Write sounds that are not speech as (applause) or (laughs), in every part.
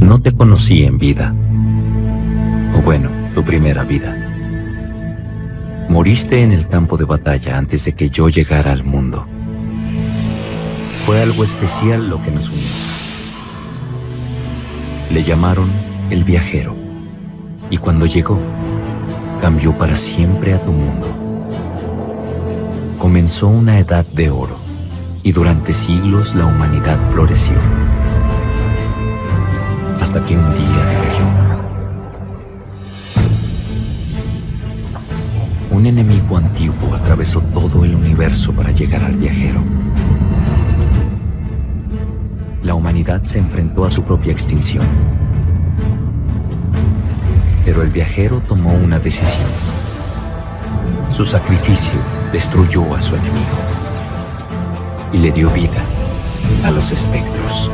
No te conocí en vida. O bueno, tu primera vida. Moriste en el campo de batalla antes de que yo llegara al mundo. Fue algo especial lo que nos unió. Le llamaron el viajero. Y cuando llegó, cambió para siempre a tu mundo. Comenzó una edad de oro y durante siglos la humanidad floreció. Hasta que un día decayó. Un enemigo antiguo atravesó todo el universo para llegar al viajero. La humanidad se enfrentó a su propia extinción. Pero el viajero tomó una decisión. Su sacrificio destruyó a su enemigo y le dio vida a los espectros.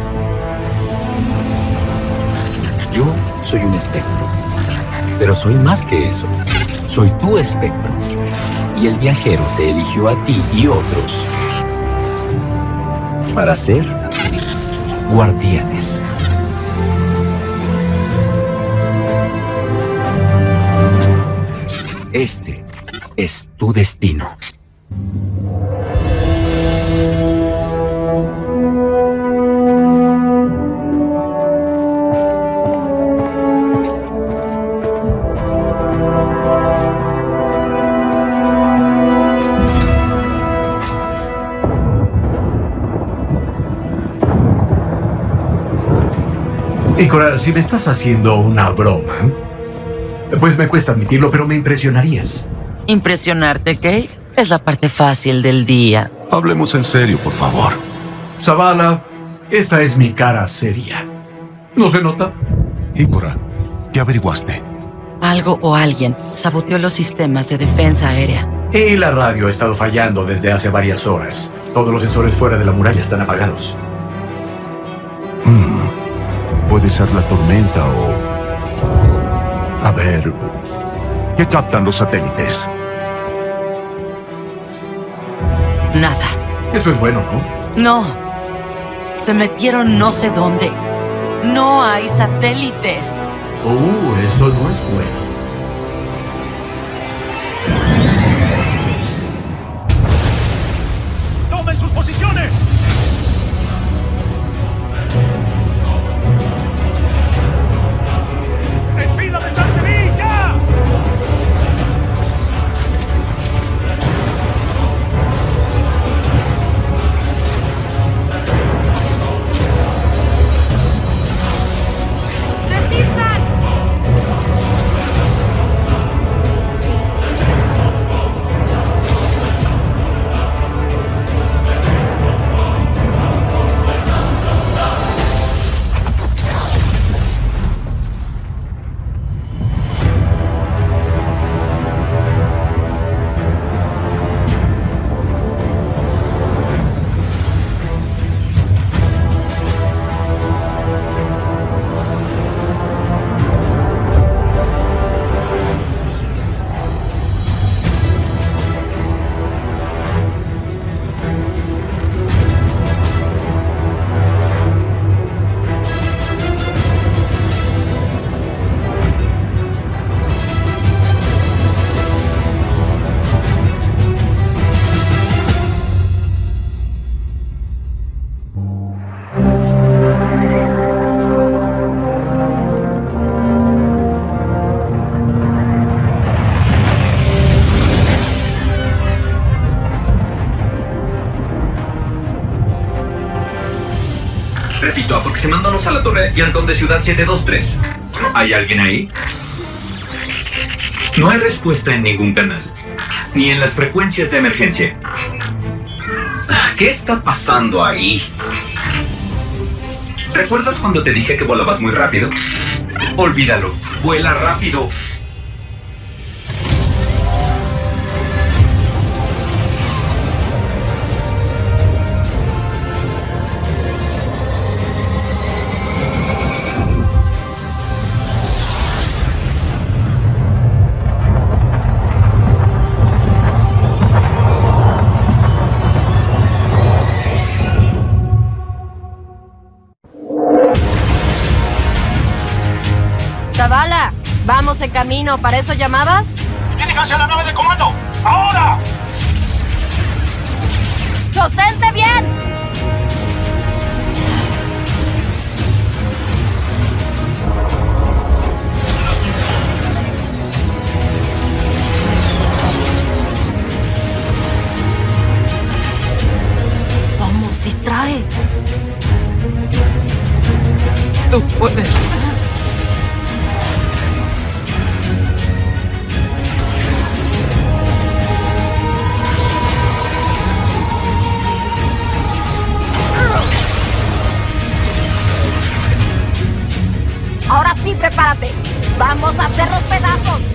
Yo soy un espectro, pero soy más que eso. Soy tu espectro. Y el viajero te eligió a ti y otros para ser guardianes. Este es tu destino. Ícora, si me estás haciendo una broma, pues me cuesta admitirlo, pero me impresionarías. Impresionarte, Kate, es la parte fácil del día. Hablemos en serio, por favor. Zavala, esta es mi cara seria. ¿No se nota? Ícora, ¿qué averiguaste? Algo o alguien saboteó los sistemas de defensa aérea. Y la radio ha estado fallando desde hace varias horas. Todos los sensores fuera de la muralla están apagados. Puede ser la tormenta o... A ver... ¿Qué captan los satélites? Nada. Eso es bueno, ¿no? No. Se metieron no sé dónde. No hay satélites. Uh, eso no es bueno. Repito, aproximándonos a la torre de Ciudad 723. ¿Hay alguien ahí? No hay respuesta en ningún canal, ni en las frecuencias de emergencia. ¿Qué está pasando ahí? ¿Recuerdas cuando te dije que volabas muy rápido? Olvídalo, vuela rápido. Camino. ¿Para eso llamabas? ¡Diríjanse a la nave de comando! ¡Ahora! ¡Sostente bien! Vamos, distrae. Tú puedes. Prepárate. Vamos a hacer los pedazos.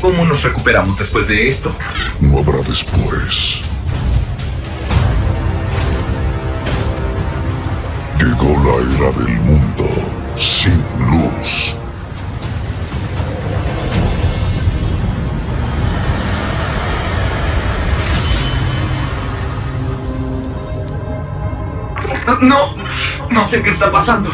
¿Cómo nos recuperamos después de esto? No habrá después. Llegó la era del mundo sin luz. No, no sé qué está pasando.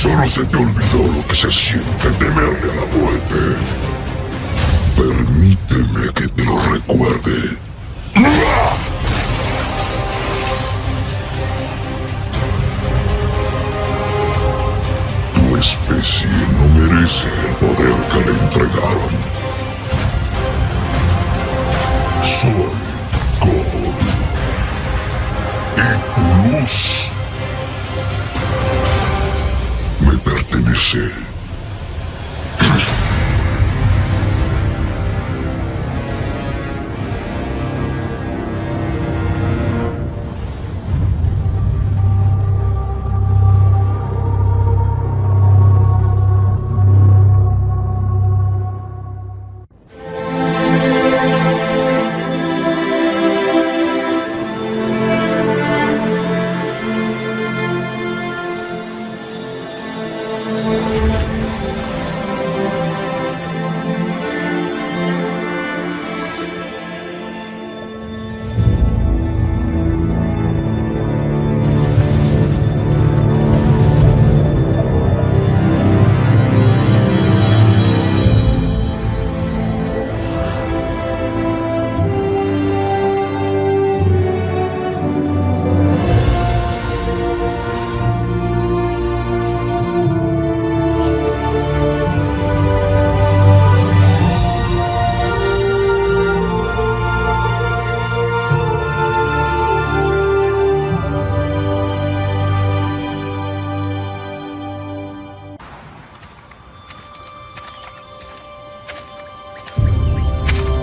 Solo se te olvidó lo que se siente temerle a la muerte. Permíteme que te lo recuerde. Tu especie no merece el poder que le entregaron. Soy pertenece.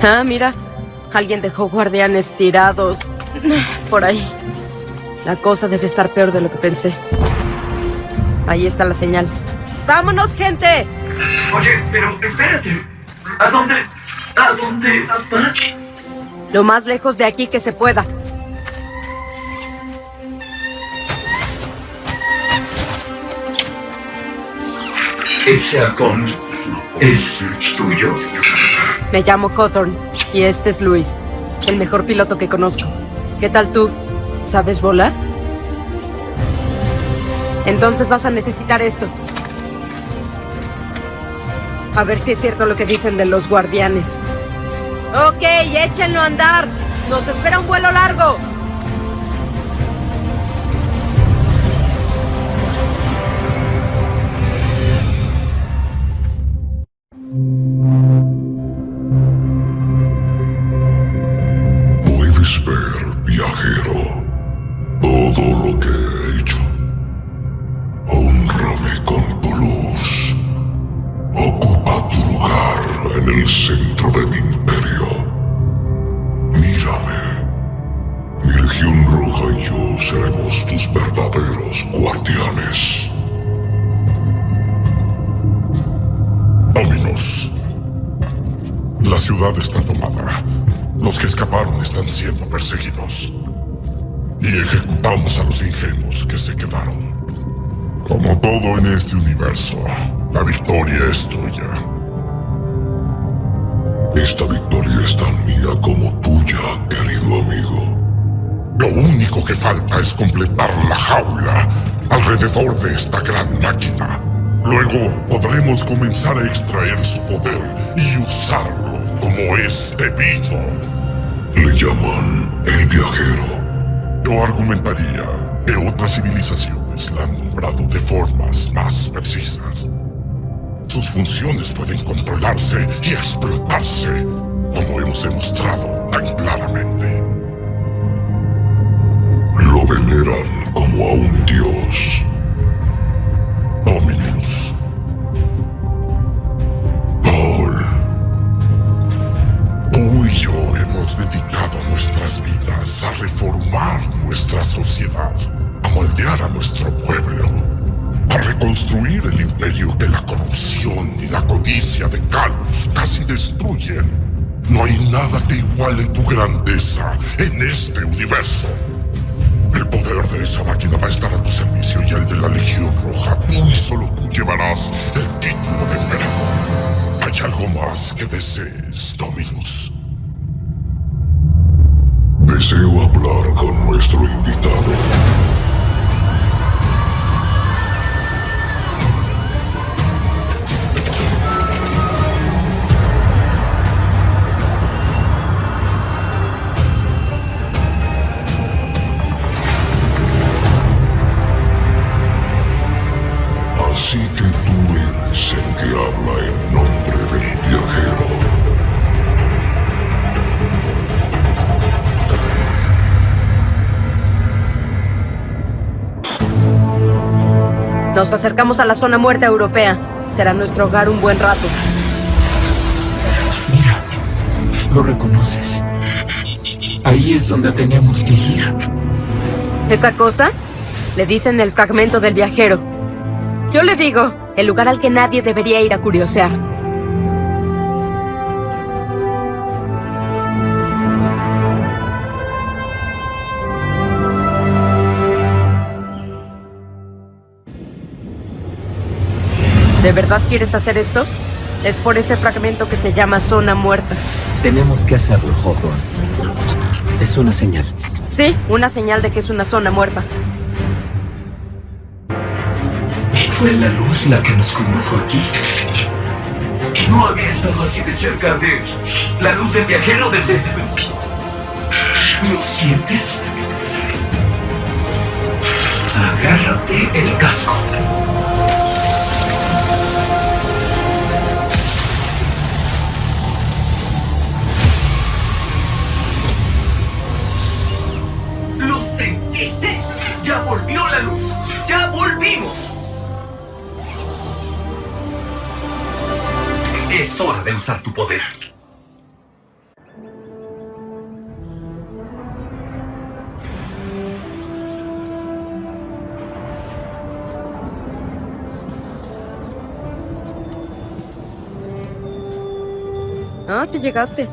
Ah, mira. Alguien dejó guardianes tirados por ahí. La cosa debe estar peor de lo que pensé. Ahí está la señal. ¡Vámonos, gente! Oye, pero espérate. ¿A dónde? ¿A dónde? ¿A- Lo más lejos de aquí que se pueda. ¿Ese halcón es tuyo? Me llamo Hawthorne y este es Luis, el mejor piloto que conozco. ¿Qué tal tú? ¿Sabes volar? Entonces vas a necesitar esto. A ver si es cierto lo que dicen de los guardianes. Ok, échenlo a andar. Nos espera un vuelo largo. Podremos comenzar a extraer su poder y usarlo como es debido. Le llaman el viajero. Yo argumentaría que otras civilizaciones la han nombrado de formas más precisas. Sus funciones pueden controlarse y explotarse, como hemos demostrado tan claramente. Lo veneran como a un sociedad, a moldear a nuestro pueblo, a reconstruir el imperio que la corrupción y la codicia de Calus casi destruyen. No hay nada que iguale tu grandeza en este universo. El poder de esa máquina va a estar a tu servicio y el de la Legión Roja. Tú y solo tú llevarás el título de emperador. ¿Hay algo más que desees, Dominus? Deseo hablar con nuestro invitado. Nos acercamos a la zona muerta europea. Será nuestro hogar un buen rato. Mira, lo reconoces. Ahí es donde tenemos que ir. ¿Esa cosa? Le dicen el fragmento del viajero. Yo le digo, el lugar al que nadie debería ir a curiosear. ¿De verdad quieres hacer esto? Es por ese fragmento que se llama zona muerta. Tenemos que hacerlo, Hawthorne. Es una señal. Sí, una señal de que es una zona muerta. Fue la luz la que nos condujo aquí. No había estado así de cerca de la luz del viajero desde... ¿Lo sientes? Agárrate el casco. Es hora de usar tu poder. Ah, sí llegaste.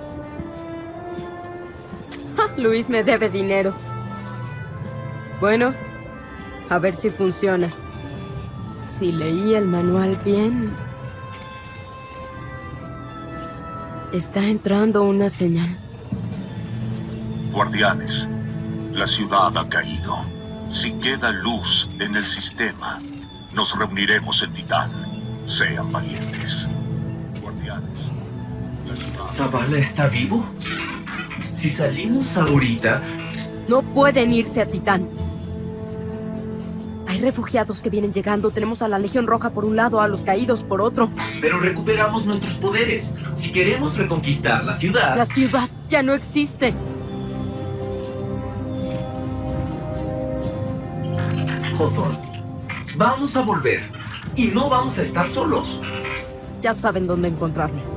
Luis me debe dinero. Bueno, a ver si funciona. Si leí el manual bien... Está entrando una señal. Guardianes, la ciudad ha caído. Si queda luz en el sistema, nos reuniremos en Titán. Sean valientes. Guardianes, la ciudad... ¿Zavala está vivo? Si salimos ahorita, No pueden irse a Titán. Hay refugiados que vienen llegando. Tenemos a la Legión Roja por un lado, a los caídos por otro. pero recuperamos nuestros poderes. Si queremos reconquistar la ciudad... La ciudad ya no existe. Hawthorne, vamos a volver. Y no vamos a estar solos. Ya saben dónde encontrarme.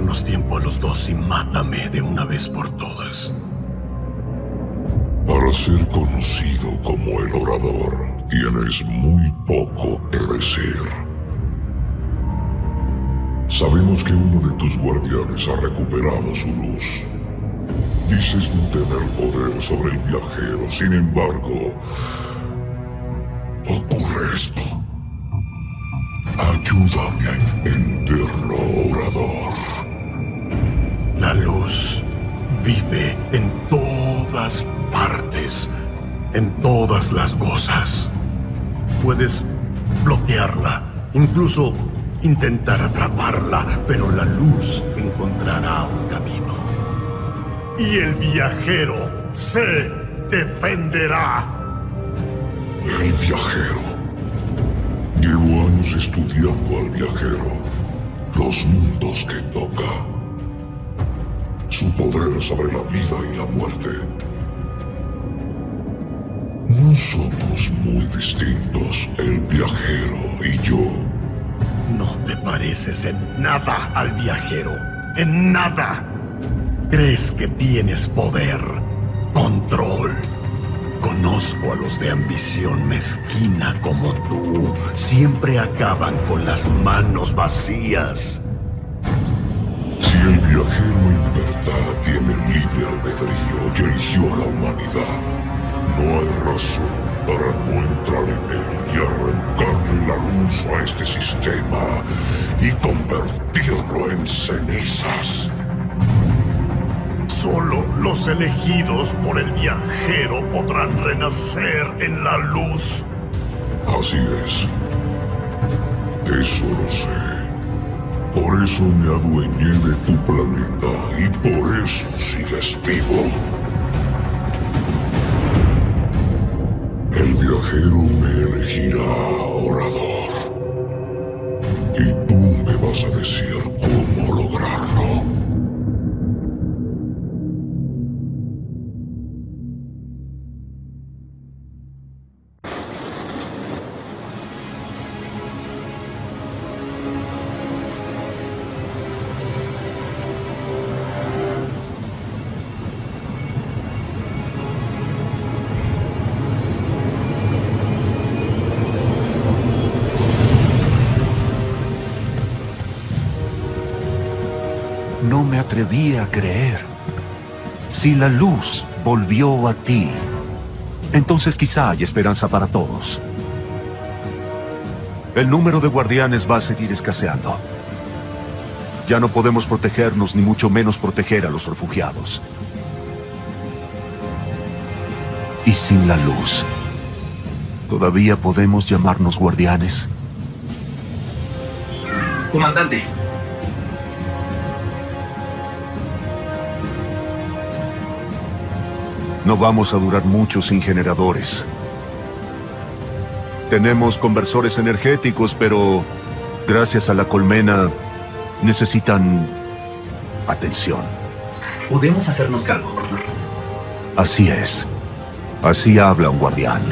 Ahórranos tiempo a los dos y mátame de una vez por todas. Para ser conocido como el orador, tienes muy poco que decir. Sabemos que uno de tus guardianes ha recuperado su luz. Dices no tener poder sobre el viajero, sin embargo, ocurre esto. Ayúdame a entenderlo, orador. La luz vive en todas partes, en todas las cosas. Puedes bloquearla, incluso intentar atraparla, pero la luz encontrará un camino. Y el viajero se defenderá. El viajero. Llevo años estudiando al viajero, los mundos que toca, su poder sobre la vida y la muerte. No somos muy distintos, el viajero y yo. No te pareces en nada al viajero, en nada. Crees que tienes poder, control. Conozco a los de ambición mezquina como tú. Siempre acaban con las manos vacías. Si el viajero verdad tiene libre albedrío y eligió a la humanidad, no hay razón para no entrar en él y arrancarle la luz a este sistema y convertirlo en cenizas. Solo los elegidos por el viajero podrán renacer en la luz. Así es. Eso lo sé. Por eso me adueñé de tu planeta y por eso sigues vivo. El viajero No me atreví a creer. Si la luz volvió a ti, entonces quizá hay esperanza para todos. El número de guardianes va a seguir escaseando. Ya no podemos protegernos ni mucho menos proteger a los refugiados. Y sin la luz, ¿todavía podemos llamarnos guardianes? Comandante, No vamos a durar mucho sin generadores. Tenemos conversores energéticos, pero gracias a la colmena necesitan atención. podemos hacernos cargo. Así es. Así habla un guardián.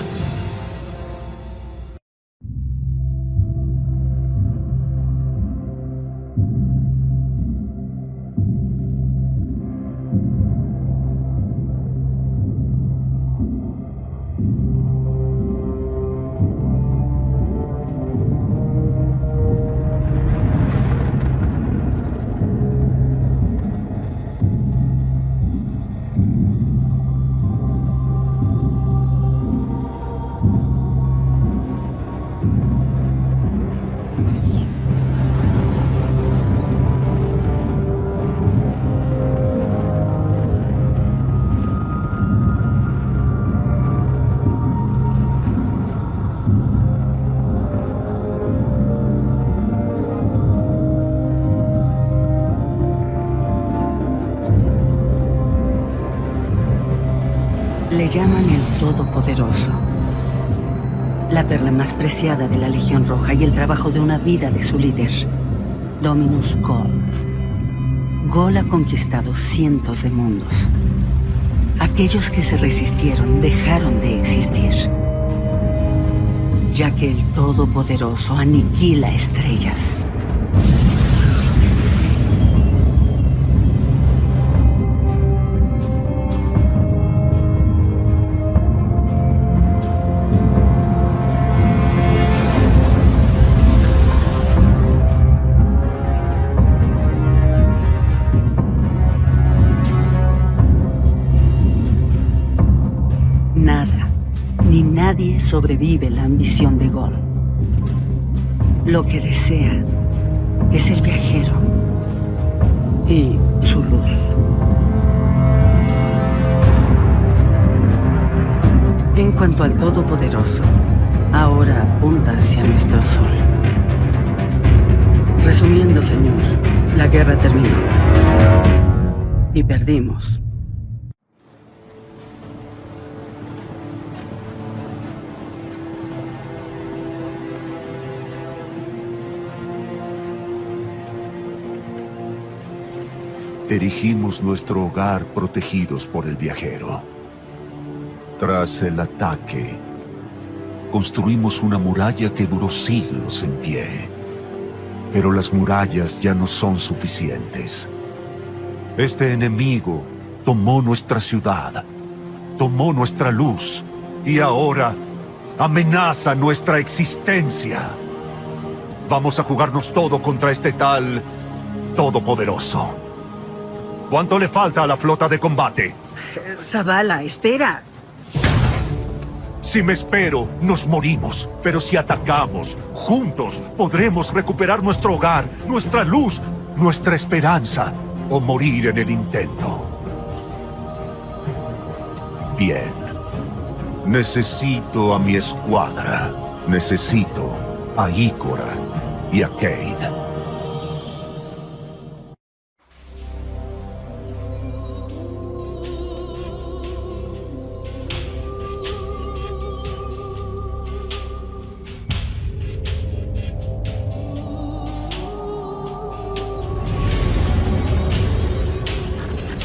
Llaman el Todopoderoso. La perla más preciada de la Legión Roja y el trabajo de una vida de su líder, Dominus Gol. Gol ha conquistado cientos de mundos. Aquellos que se resistieron dejaron de existir, ya que el Todopoderoso aniquila estrellas. Sobrevive la ambición de Gol. Lo que desea es el viajero y su luz. En cuanto al Todopoderoso, ahora apunta hacia nuestro sol. Resumiendo, señor, la guerra terminó. Y perdimos. Erigimos nuestro hogar protegidos por el viajero. Tras el ataque, construimos una muralla que duró siglos en pie. Pero las murallas ya no son suficientes. Este enemigo tomó nuestra ciudad, tomó nuestra luz y ahora amenaza nuestra existencia. Vamos a jugarnos todo contra este tal todopoderoso. ¿Cuánto le falta a la flota de combate? Zavala, espera. Si me espero, nos morimos. Pero si atacamos, juntos, podremos recuperar nuestro hogar, nuestra luz, nuestra esperanza, o morir en el intento. Bien. Necesito a mi escuadra. Necesito a Ícora y a Cade.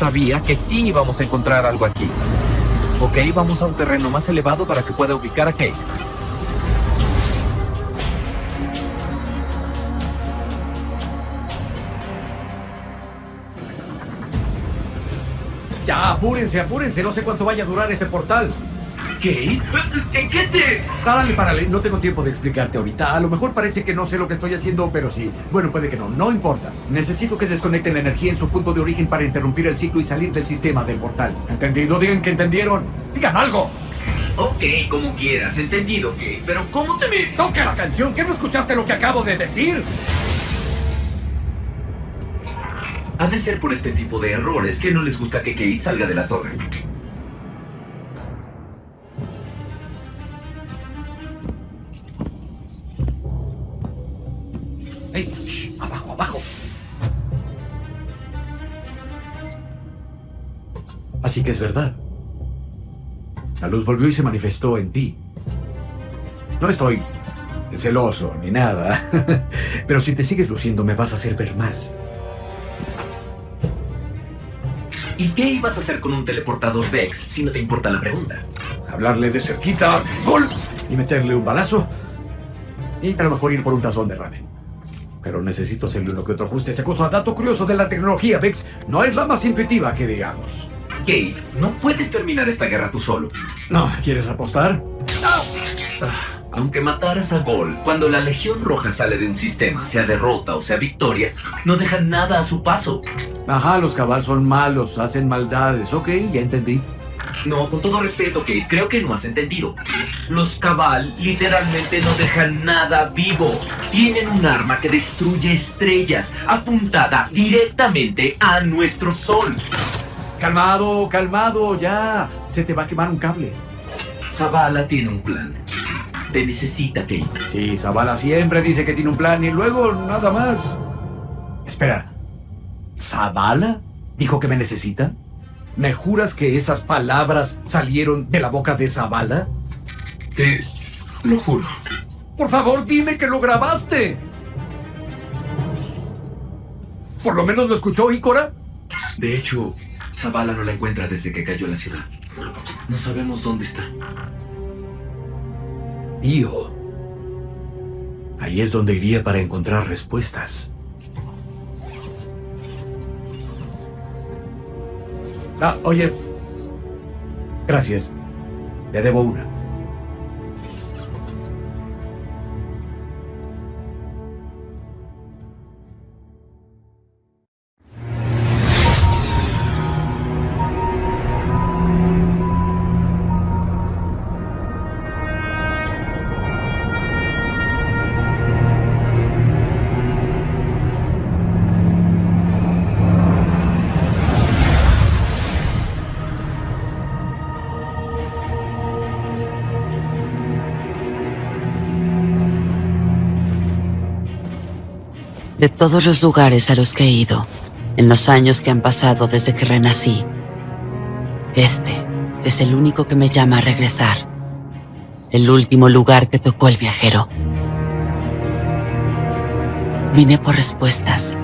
Sabía que sí íbamos a encontrar algo aquí. Ok, vamos a un terreno más elevado para que pueda ubicar a Kate. Ya, apúrense, apúrense. No sé cuánto vaya a durar este portal. ¿Qué? ¿En qué te...? Párale, párale. No tengo tiempo de explicarte ahorita. A lo mejor parece que no sé lo que estoy haciendo, pero sí. Bueno, puede que no. No importa. Necesito que desconecten la energía en su punto de origen para interrumpir el ciclo y salir del sistema del portal. ¿Entendido? Digan que entendieron. ¡Digan algo! Ok, como quieras. Entendido, Kate. Pero ¿cómo te me...? ¡Toque la canción! ¿Que no escuchaste lo que acabo de decir? Ha de ser por este tipo de errores que no les gusta que Kate salga de la torre. Así que es verdad. La luz volvió y se manifestó en ti. No estoy celoso ni nada, (laughs) pero si te sigues luciendo me vas a hacer ver mal. ¿Y qué ibas a hacer con un teleportador Vex si no te importa la pregunta? Hablarle de cerquita, gol, y meterle un balazo. Y a lo mejor ir por un tazón de ramen. Pero necesito hacerle uno que otro ajuste a esta cosa. Dato curioso de la tecnología, Vex, no es la más intuitiva que digamos. Kate, no puedes terminar esta guerra tú solo. No, ¿quieres apostar? Ah, Aunque mataras a Gol, cuando la Legión Roja sale de un sistema, sea derrota o sea victoria, no dejan nada a su paso. Ajá, los cabal son malos, hacen maldades. Ok, ya entendí. No, con todo respeto, Kate, creo que no has entendido. Los Cabal literalmente no dejan nada vivo. Tienen un arma que destruye estrellas, apuntada directamente a nuestro sol. Calmado, calmado, ya. Se te va a quemar un cable. Zavala tiene un plan. Te necesita, Kate. Sí, Zavala siempre dice que tiene un plan y luego nada más. Espera. ¿Zavala? ¿Dijo que me necesita? ¿Me juras que esas palabras salieron de la boca de Zavala? Te lo juro. Por favor, dime que lo grabaste. ¿Por lo menos lo escuchó Ícora? De hecho, Zavala no la encuentra desde que cayó la ciudad. No sabemos dónde está. Io. Ahí es donde iría para encontrar respuestas. Ah, oye. Gracias. Te debo una. De todos los lugares a los que he ido, en los años que han pasado desde que renací, este es el único que me llama a regresar. El último lugar que tocó el viajero. Vine por respuestas.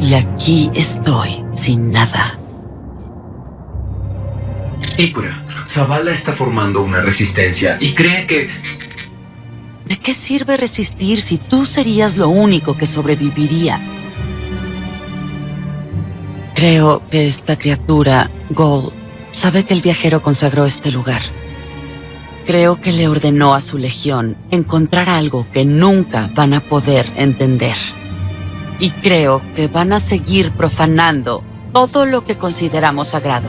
Y aquí estoy, sin nada. Ikura, Zavala está formando una resistencia y cree que... ¿De qué sirve resistir si tú serías lo único que sobreviviría? Creo que esta criatura, Gol, sabe que el viajero consagró este lugar. Creo que le ordenó a su legión encontrar algo que nunca van a poder entender. Y creo que van a seguir profanando todo lo que consideramos sagrado.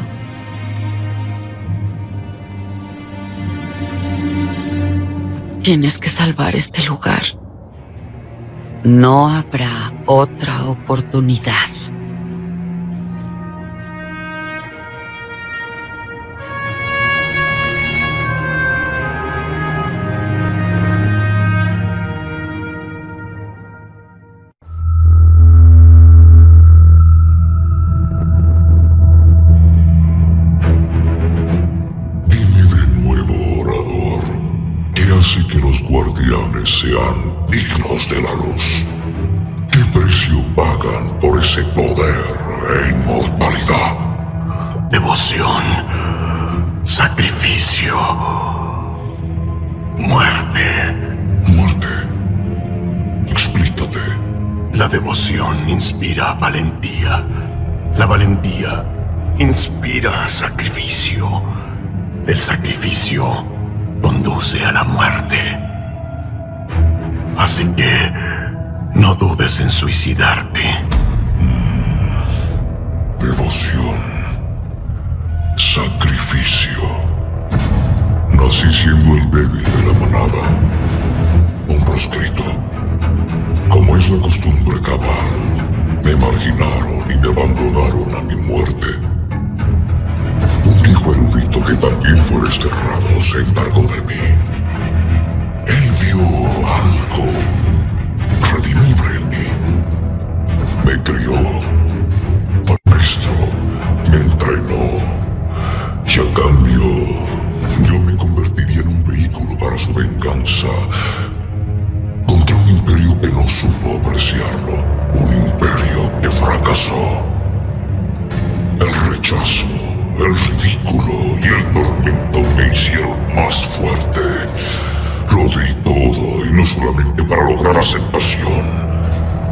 Tienes que salvar este lugar. No habrá otra oportunidad. La devoción inspira valentía. La valentía inspira sacrificio. El sacrificio conduce a la muerte. Así que no dudes en suicidarte. Devoción. Sacrificio. Nací siendo el débil de la manada. Un proscrito. Como es la costumbre cabal, me marginaron y me abandonaron a mi muerte. Un viejo erudito que también fue desterrado se encargó de mí. Él vio algo redimible en mí. Me crió, solamente para lograr aceptación,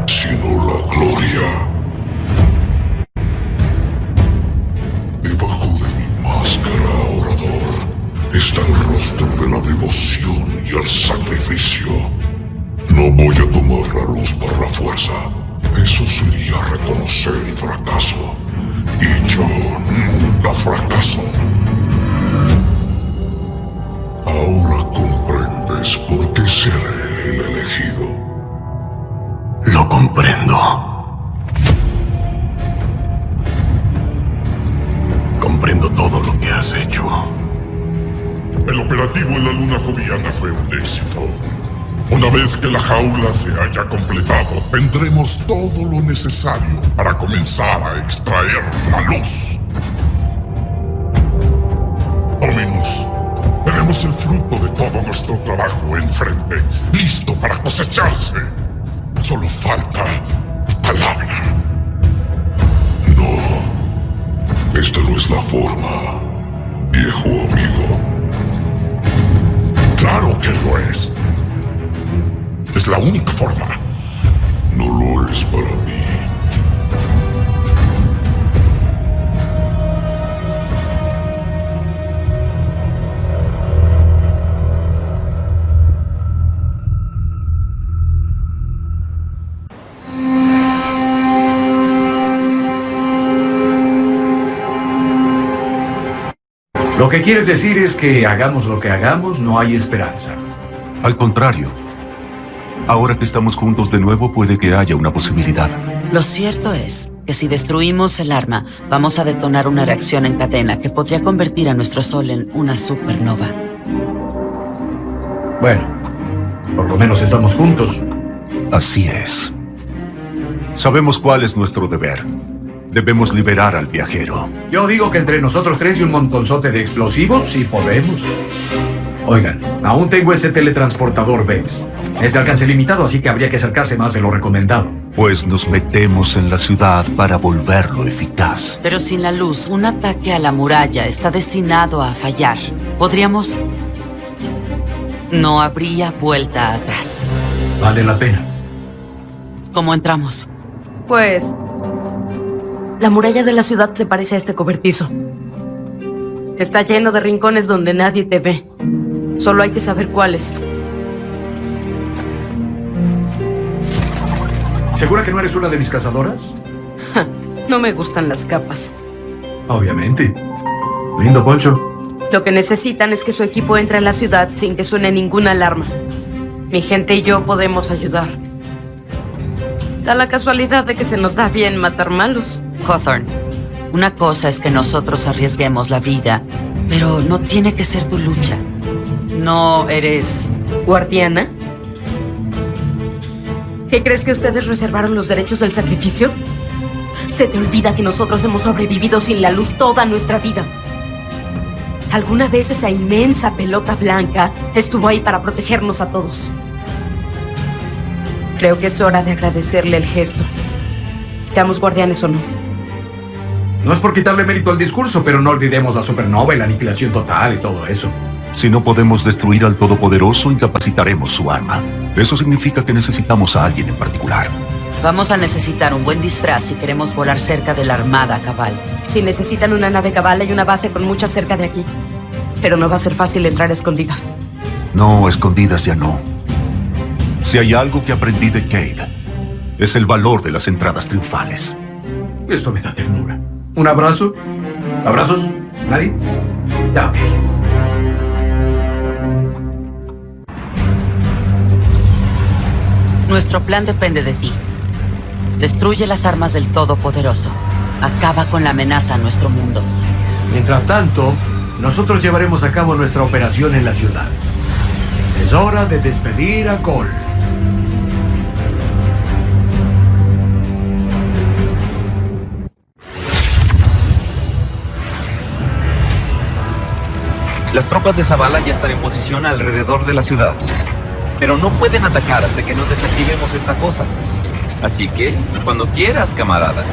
sino la gloria. Debajo de mi máscara, orador, está el rostro de la devoción y el sacrificio. No voy a tomar la luz por la fuerza. Eso sería reconocer el fracaso. Y yo nunca fracaso. Seré el elegido. Lo comprendo. Comprendo todo lo que has hecho. El operativo en la luna joviana fue un éxito. Una vez que la jaula se haya completado, tendremos todo lo necesario para comenzar a extraer la luz. Dominus, tenemos el fruto de todo nuestro trabajo enfrente, listo para cosecharse. Solo falta palabra. No, esta no es la forma, viejo amigo. Claro que lo es. Es la única forma. No lo es para mí. Lo que quieres decir es que hagamos lo que hagamos, no hay esperanza. Al contrario. Ahora que estamos juntos de nuevo, puede que haya una posibilidad. Lo cierto es que si destruimos el arma, vamos a detonar una reacción en cadena que podría convertir a nuestro Sol en una supernova. Bueno, por lo menos estamos juntos. Así es. Sabemos cuál es nuestro deber. Debemos liberar al viajero. Yo digo que entre nosotros tres y un montonzote de explosivos, sí podemos. Oigan, aún tengo ese teletransportador Vex. Es de alcance limitado, así que habría que acercarse más de lo recomendado. Pues nos metemos en la ciudad para volverlo eficaz. Pero sin la luz, un ataque a la muralla está destinado a fallar. Podríamos... No habría vuelta atrás. Vale la pena. ¿Cómo entramos? Pues... La muralla de la ciudad se parece a este cobertizo. Está lleno de rincones donde nadie te ve. Solo hay que saber cuáles. ¿Segura que no eres una de mis cazadoras? no me gustan las capas. Obviamente. Lindo poncho. Lo que necesitan es que su equipo entre a la ciudad sin que suene ninguna alarma. Mi gente y yo podemos ayudar. Da la casualidad de que se nos da bien matar malos. Hawthorne, una cosa es que nosotros arriesguemos la vida, pero no tiene que ser tu lucha. No eres... ¿Guardiana? ¿Qué crees que ustedes reservaron los derechos del sacrificio? Se te olvida que nosotros hemos sobrevivido sin la luz toda nuestra vida. Alguna vez esa inmensa pelota blanca estuvo ahí para protegernos a todos. Creo que es hora de agradecerle el gesto. Seamos guardianes o no. No es por quitarle mérito al discurso, pero no olvidemos la supernova y la aniquilación total y todo eso. Si no podemos destruir al Todopoderoso, incapacitaremos su arma. Eso significa que necesitamos a alguien en particular. Vamos a necesitar un buen disfraz si queremos volar cerca de la Armada Cabal. Si necesitan una nave Cabal, hay una base con muchas cerca de aquí. Pero no va a ser fácil entrar a escondidas. No, escondidas ya no. Si hay algo que aprendí de Kate, es el valor de las entradas triunfales. Esto me da ternura. ¿Un abrazo? ¿Abrazos? ¿Nadie? Ya, ok. Nuestro plan depende de ti. Destruye las armas del Todopoderoso. Acaba con la amenaza a nuestro mundo. Mientras tanto, nosotros llevaremos a cabo nuestra operación en la ciudad. Es hora de despedir a Cole. Las tropas de Zavala ya están en posición alrededor de la ciudad. Pero no pueden atacar hasta que no desactivemos esta cosa. Así que, cuando quieras, camarada.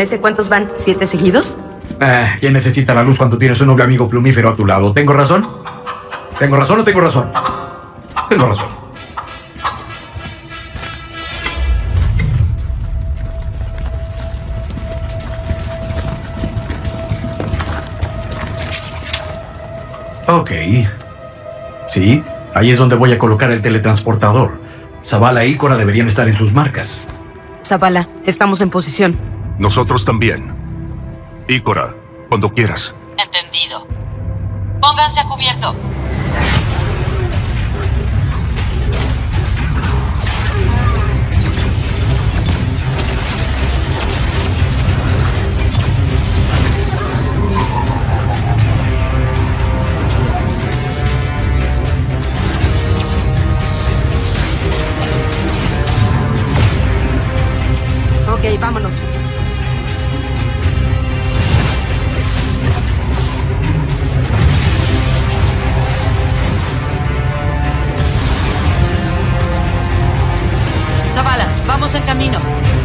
Ese cuántos van? ¿Siete seguidos? Eh, ¿Quién necesita la luz cuando tienes un noble amigo plumífero a tu lado? ¿Tengo razón? ¿Tengo razón o tengo razón? Tengo razón. Ok. Sí, ahí es donde voy a colocar el teletransportador. Zavala y Cora deberían estar en sus marcas. Zavala, estamos en posición. Nosotros también. Ícora, cuando quieras. Entendido. Pónganse a cubierto. Ok, vámonos. Vamos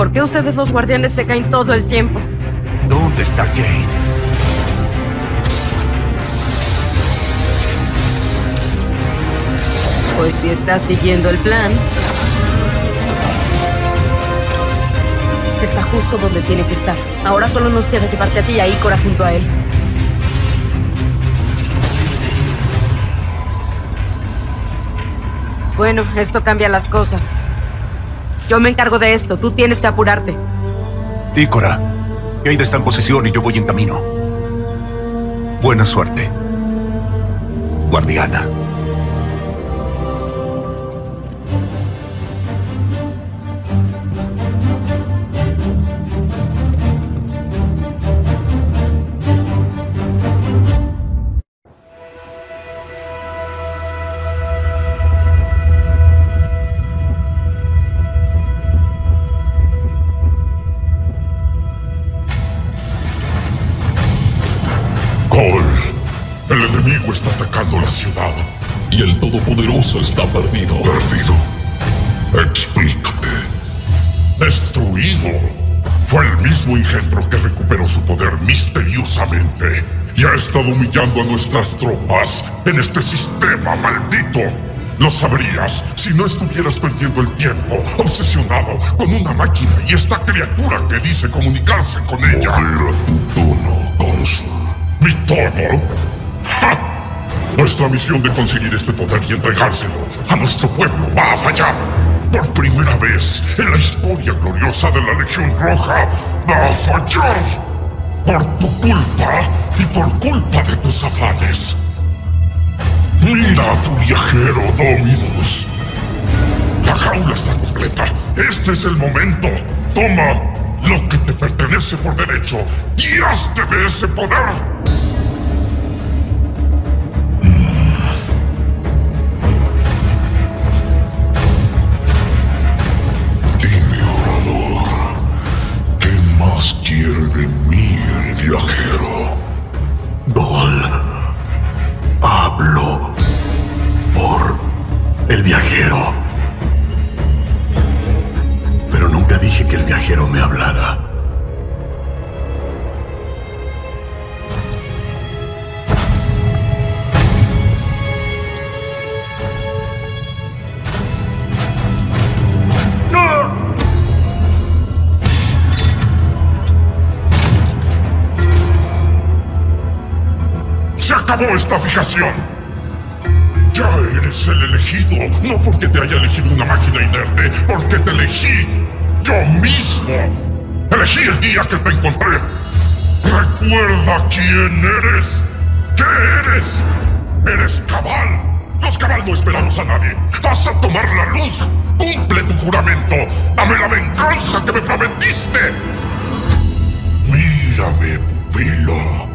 ¿Por qué ustedes los guardianes se caen todo el tiempo? ¿Dónde está Kate? Pues si está siguiendo el plan. Está justo donde tiene que estar. Ahora solo nos queda llevarte a ti y a Ícora junto a él. Bueno, esto cambia las cosas. Yo me encargo de esto, tú tienes que apurarte. Ícora, Kate está en posición y yo voy en camino. Buena suerte. Guardiana. La ciudad. Y el Todopoderoso está perdido. ¿Perdido? Explícate. Destruido. Fue el mismo engendro que recuperó su poder misteriosamente y ha estado humillando a nuestras tropas en este sistema maldito. Lo sabrías si no estuvieras perdiendo el tiempo obsesionado con una máquina y esta criatura que dice comunicarse con ella. Modera tu tono, cónsul. ¿Mi tono? ¡Ja! Nuestra misión de conseguir este poder y entregárselo a nuestro pueblo va a fallar. Por primera vez en la historia gloriosa de la Legión Roja, va a fallar. Por tu culpa y por culpa de tus afanes. Mira a tu viajero, Dominus. La jaula está completa. Este es el momento. Toma lo que te pertenece por derecho hazte de ese poder. El viajero. Pero nunca dije que el viajero me hablara. ¡Se acabó esta fijación! Ya eres el elegido, no porque te haya elegido una máquina inerte, porque te elegí yo mismo. Elegí el día que te encontré. Recuerda quién eres. ¿Qué eres? Eres cabal. Los cabal no esperamos a nadie. Vas a tomar la luz. Cumple tu juramento. Dame la venganza que me prometiste. Mírame, pupilo.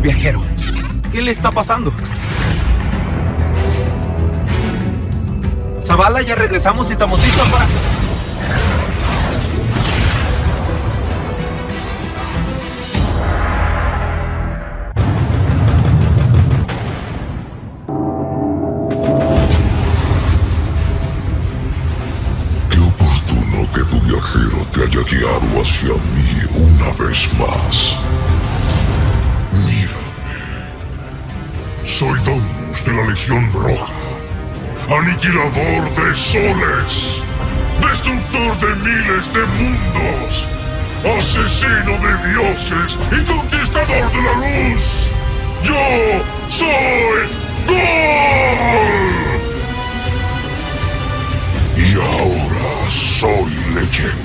El viajero. ¿Qué le está pasando? Zavala, ya regresamos y estamos listos para... soles, destructor de miles de mundos, asesino de dioses y conquistador de la luz. Yo soy Gol. Y ahora soy leyenda.